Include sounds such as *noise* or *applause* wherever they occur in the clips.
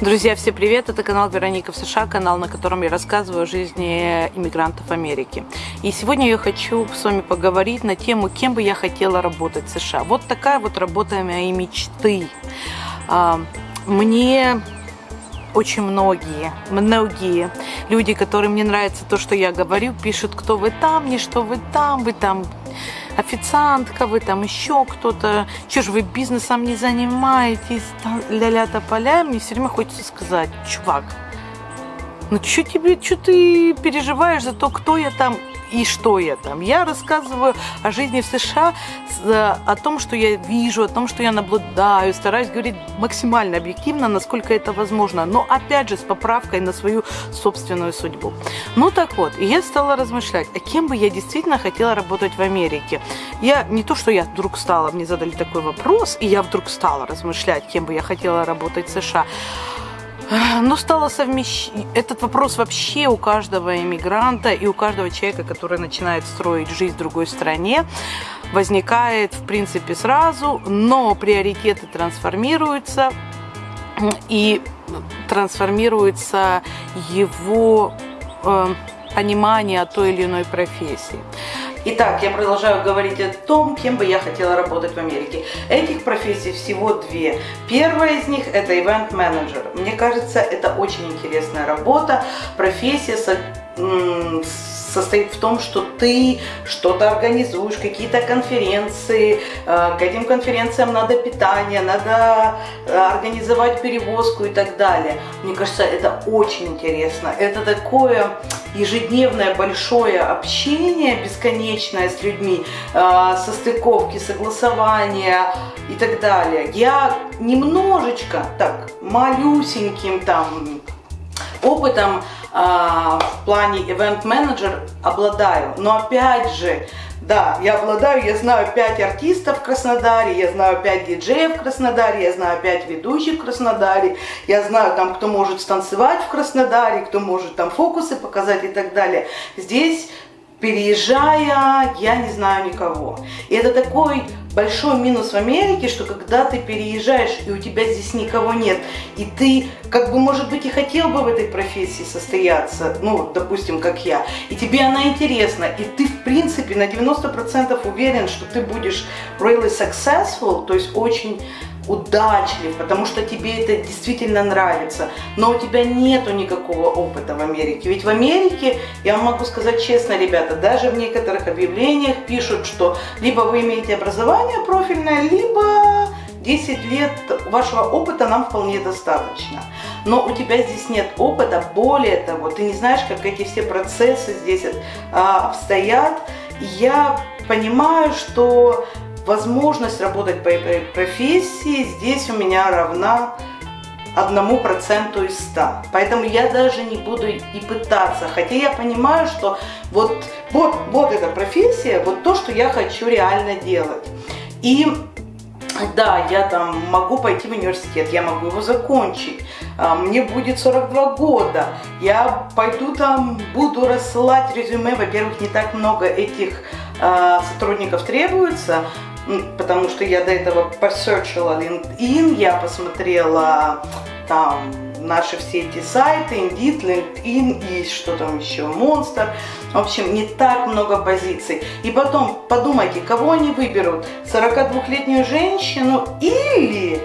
Друзья, всем привет! Это канал Вероника в США, канал, на котором я рассказываю о жизни иммигрантов Америки. И сегодня я хочу с вами поговорить на тему, кем бы я хотела работать в США. Вот такая вот работа моей мечты. А, мне очень многие, многие люди, которым не нравится то, что я говорю, пишут, кто вы там, не что вы там, вы там официантка, вы там еще кто-то, что же вы бизнесом не занимаетесь, ля-ля тополя, мне все время хочется сказать, чувак, ну что тебе, что ты переживаешь за то, кто я там и что я там. Я рассказываю о жизни в США, о том, что я вижу, о том, что я наблюдаю, стараюсь говорить максимально объективно, насколько это возможно, но опять же с поправкой на свою собственную судьбу. Ну так вот, я стала размышлять, а кем бы я действительно хотела работать в Америке. Я не то, что я вдруг стала, мне задали такой вопрос, и я вдруг стала размышлять, кем бы я хотела работать в США. Но стало совмещ... Этот вопрос вообще у каждого иммигранта и у каждого человека, который начинает строить жизнь в другой стране, возникает в принципе сразу, но приоритеты трансформируются и трансформируется его э, понимание о той или иной профессии. Итак, я продолжаю говорить о том, кем бы я хотела работать в Америке. Этих профессий всего две. Первая из них это ивент-менеджер. Мне кажется, это очень интересная работа, профессия с состоит в том, что ты что-то организуешь, какие-то конференции, э, к этим конференциям надо питание, надо э, организовать перевозку и так далее. Мне кажется, это очень интересно. Это такое ежедневное большое общение, бесконечное с людьми, э, состыковки, согласования и так далее. Я немножечко, так, малюсеньким там опытом а, в плане event менеджер обладаю. Но опять же, да, я обладаю, я знаю 5 артистов в Краснодаре, я знаю 5 диджеев в Краснодаре, я знаю 5 ведущих в Краснодаре, я знаю там, кто может станцевать в Краснодаре, кто может там фокусы показать и так далее. Здесь переезжая, я не знаю никого. И это такой большой минус в Америке, что когда ты переезжаешь, и у тебя здесь никого нет, и ты, как бы, может быть, и хотел бы в этой профессии состояться, ну, допустим, как я, и тебе она интересна, и ты, в принципе, на 90% уверен, что ты будешь really successful, то есть очень удачлив, потому что тебе это действительно нравится, но у тебя нету никакого опыта в Америке. Ведь в Америке, я вам могу сказать честно, ребята, даже в некоторых объявлениях пишут, что либо вы имеете образование профильное, либо 10 лет вашего опыта нам вполне достаточно. Но у тебя здесь нет опыта, более того, ты не знаешь, как эти все процессы здесь а, обстоят. Я понимаю, что возможность работать по этой профессии здесь у меня равна одному проценту из ста. Поэтому я даже не буду и пытаться. Хотя я понимаю, что вот, вот, вот эта профессия, вот то, что я хочу реально делать. И да, я там могу пойти в университет, я могу его закончить, а, мне будет 42 года, я пойду там, буду рассылать резюме, во-первых, не так много этих э, сотрудников требуется, потому что я до этого посерчила LinkedIn, я посмотрела там наши все эти сайты, Indeed, LinkedIn и что там еще, Monster. В общем, не так много позиций. И потом подумайте, кого они выберут? 42-летнюю женщину или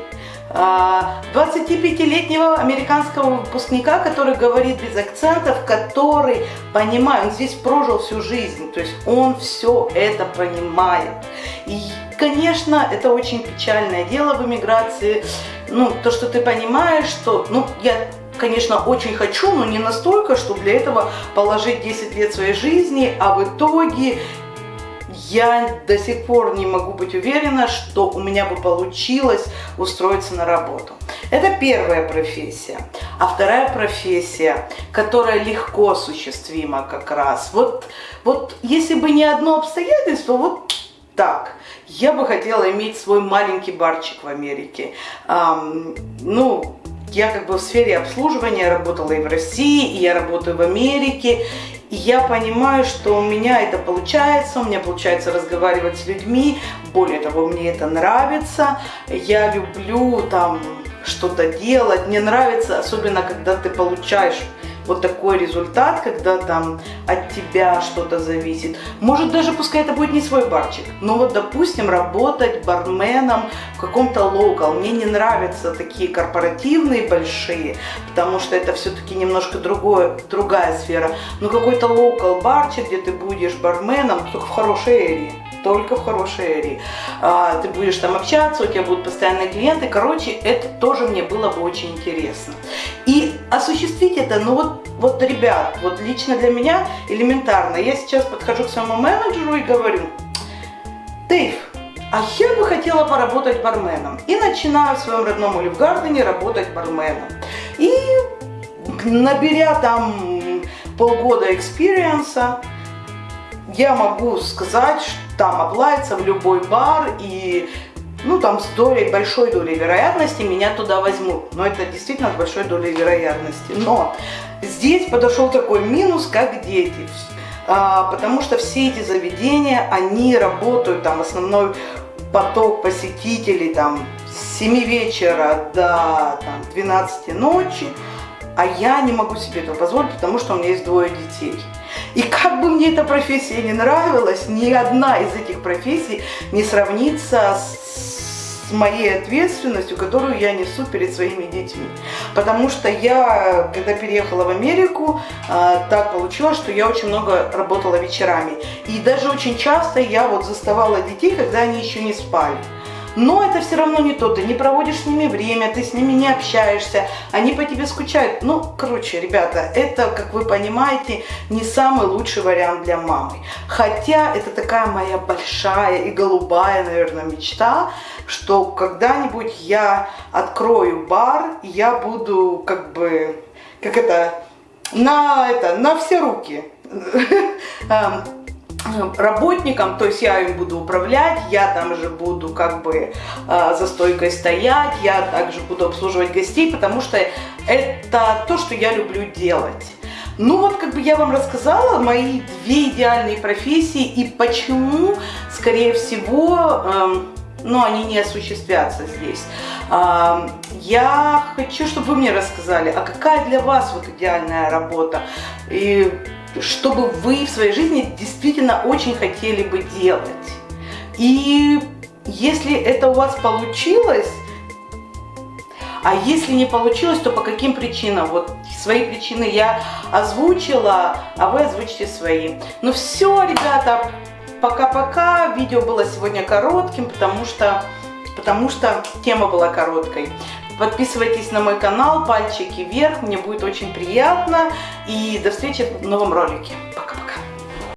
25-летнего а, американского выпускника, который говорит без акцентов, который понимает, он здесь прожил всю жизнь, то есть он все это понимает. И, конечно, это очень печальное дело в эмиграции, ну, то, что ты понимаешь, что, ну, я конечно, очень хочу, но не настолько, чтобы для этого положить 10 лет своей жизни, а в итоге я до сих пор не могу быть уверена, что у меня бы получилось устроиться на работу. Это первая профессия. А вторая профессия, которая легко осуществима как раз. Вот, вот если бы не одно обстоятельство, вот так. Я бы хотела иметь свой маленький барчик в Америке. Эм, ну, я как бы в сфере обслуживания работала и в России, и я работаю в Америке. И я понимаю, что у меня это получается, у меня получается разговаривать с людьми, более того, мне это нравится. Я люблю там что-то делать. Мне нравится, особенно когда ты получаешь вот такой результат, когда там от тебя что-то зависит. Может даже пускай это будет не свой барчик, но вот допустим работать барменом в каком-то локал. Мне не нравятся такие корпоративные большие, потому что это все-таки немножко другое, другая сфера. Но какой-то локал барчик, где ты будешь барменом, только в хорошей эрии только в хорошей эрии. А, ты будешь там общаться, у тебя будут постоянные клиенты. Короче, это тоже мне было бы очень интересно. И осуществить это, ну вот, вот, ребят, вот лично для меня элементарно. Я сейчас подхожу к своему менеджеру и говорю, Дэйв, а я бы хотела поработать барменом. И начинаю в своем родном Оливгардене работать барменом. И наберя там полгода experience а, я могу сказать, что там обратиться в любой бар и ну там с долей, большой долей вероятности меня туда возьмут. Но это действительно с большой долей вероятности. Но здесь подошел такой минус, как дети. А, потому что все эти заведения, они работают, там основной поток посетителей там с 7 вечера до там, 12 ночи, а я не могу себе этого позволить, потому что у меня есть двое детей. И как бы мне эта профессия не нравилась, ни одна из этих профессий не сравнится с моей ответственностью, которую я несу перед своими детьми. Потому что я, когда переехала в Америку, а, так получилось, что я очень много работала вечерами. И даже очень часто я вот заставала детей, когда они еще не спали. Но это все равно не то, ты не проводишь с ними время, ты с ними не общаешься, они по тебе скучают. Ну, короче, ребята, это, как вы понимаете, не самый лучший вариант для мамы. Хотя это такая моя большая и голубая, наверное, мечта, что когда-нибудь я открою бар, я буду как бы, как это, на, это, на все руки *laughs* эм, работникам, то есть я им буду управлять, я там же буду как бы э, за стойкой стоять, я также буду обслуживать гостей, потому что это то, что я люблю делать. Ну вот, как бы я вам рассказала мои две идеальные профессии и почему, скорее всего, э, ну, они не осуществятся здесь. Э, я хочу, чтобы вы мне рассказали, а какая для вас вот идеальная работа? И чтобы вы в своей жизни действительно очень хотели бы делать. И если это у вас получилось, а если не получилось, то по каким причинам? Вот свои причины я озвучила, а вы озвучите свои. Ну все, ребята, пока-пока. Видео было сегодня коротким, потому что, потому что тема была короткой. Подписывайтесь на мой канал, пальчики вверх, мне будет очень приятно. И до встречи в новом ролике. Пока.